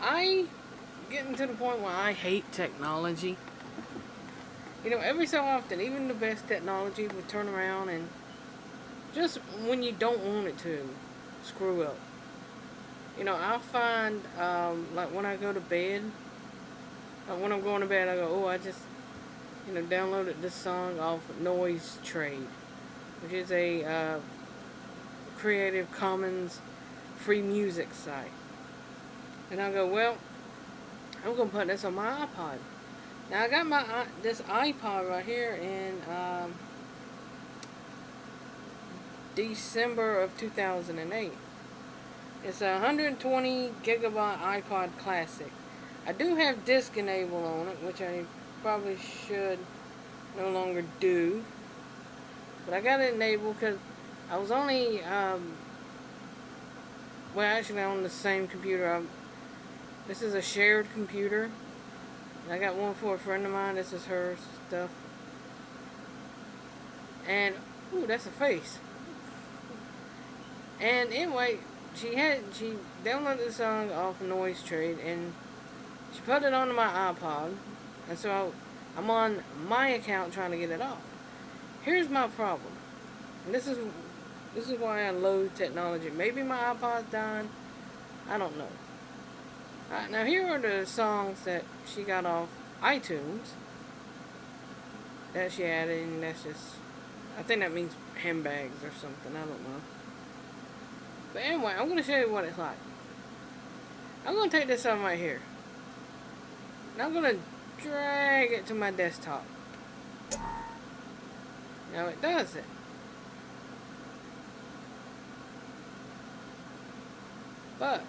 I getting to the point where I hate technology. You know, every so often, even the best technology will turn around and just when you don't want it to, screw up. You know, I'll find, um, like when I go to bed, like when I'm going to bed, I go, oh, I just, you know, downloaded this song off Noise Trade, which is a uh, Creative Commons free music site. And I go, well, I'm going to put this on my iPod. Now, I got my uh, this iPod right here in um, December of 2008. It's a 120 gigabyte iPod Classic. I do have disk enable on it, which I probably should no longer do. But I got it enabled because I was only, um, well actually on the same computer. I'm, this is a shared computer. I got one for a friend of mine. This is her stuff. And, ooh, that's a face. And anyway, she had, she downloaded the song off Noise Trade and she put it onto my iPod. And so I'm on my account trying to get it off. Here's my problem. And this is this is why I load technology. Maybe my iPod's dying. I don't know. Now here are the songs that she got off iTunes. That she added, and that's just... I think that means handbags or something. I don't know. But anyway, I'm going to show you what it's like. I'm going to take this on right here. And I'm going to drag it to my desktop. Now it does it. But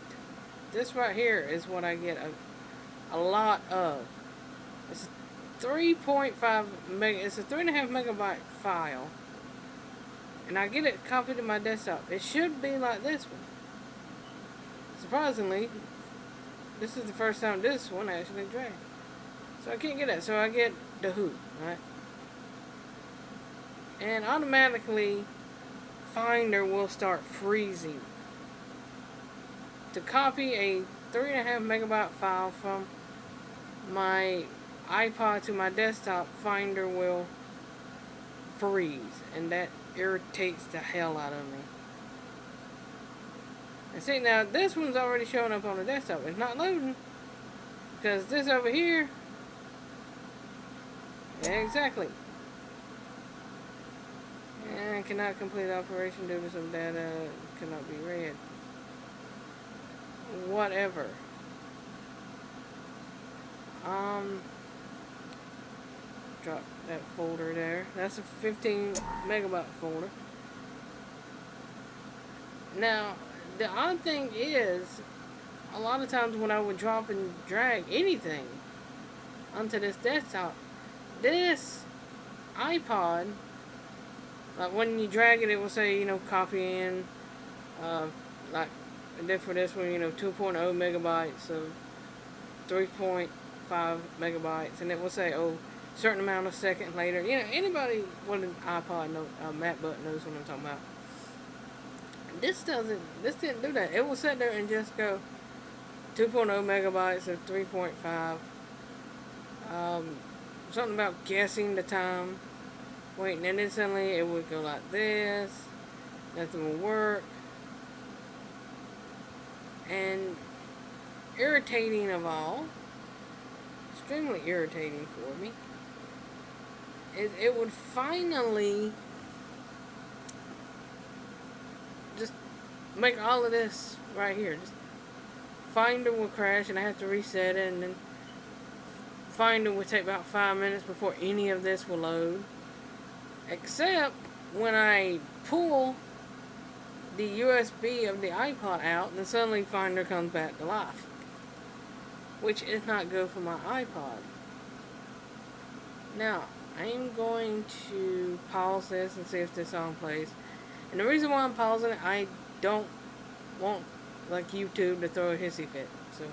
this right here is what I get a, a lot of. It's 3.5 mega, it's a 3.5 megabyte file. And I get it copied to my desktop. It should be like this one. Surprisingly, this is the first time this one actually dragged. So I can't get that. So I get the Who, right? And automatically, Finder will start freezing to copy a 3.5 megabyte file from my iPod to my desktop, Finder will freeze. And that irritates the hell out of me. And see, now this one's already showing up on the desktop. It's not loading. Because this over here, exactly. And cannot complete operation due to some data cannot be read whatever. Um, drop that folder there. That's a 15 megabyte folder. Now, the odd thing is, a lot of times when I would drop and drag anything onto this desktop, this iPod, like when you drag it, it will say, you know, copy in, uh, like and then for this one, you know, 2.0 megabytes of 3.5 megabytes. And it will say, oh, certain amount of second later. You know, anybody with an iPod, know, uh, MacBook knows what I'm talking about. This doesn't, this didn't do that. It will sit there and just go 2.0 megabytes of 3.5. Um, something about guessing the time. Wait, and then suddenly it would go like this. Nothing will work and irritating of all, extremely irritating for me, is it would finally just make all of this right here. Just Finder will crash and I have to reset it and then Finder would take about five minutes before any of this will load. Except when I pull the USB of the iPod out, and suddenly Finder comes back to life. Which is not good for my iPod. Now, I'm going to pause this and see if this song plays. And the reason why I'm pausing it, I don't want, like, YouTube to throw a hissy fit. So...